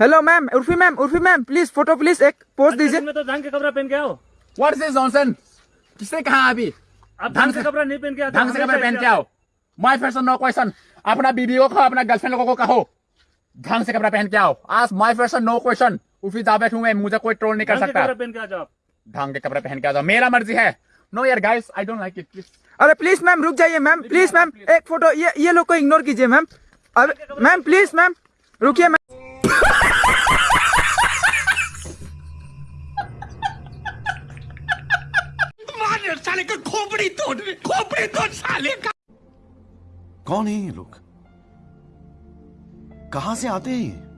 Hello ma'am Urfi ma'am Urfi ma'am please photo please एक post दीजिए में तो ढंग के कपड़ा पहन के आओ व्हाट इज़ जॉनसन किसने कहा अभी आप ढंग से कपड़ा नहीं पहन के ढंग से कपड़े पहन के आओ माई फ़ैशन नो क्वेश्चन अपना बीबी को कहो अपना गर्लफ्रेंड लोगों को कहो ढंग से कपड़ा पहन के आओ आज my fashion no question Urfi दावे हूँ मैं मुझे कोई ट्रोल नहीं कर सकता कपड़ा पहन के आ जाओ आप। ढंग के कपड़े पहन के आ जाओ मेरा मर्ज़ी है नो यार guys I don't like it please अरे प्लीज़ मैम रुक जाइए मैम प्लीज़ मैम एक फ़ोटो ये ये लोग को इग्नोर कीजिए मैम अरे मैम प्लीज़ मैम रुकिए मैम कौन है ये लोग? कहाँ से आते हैं ये?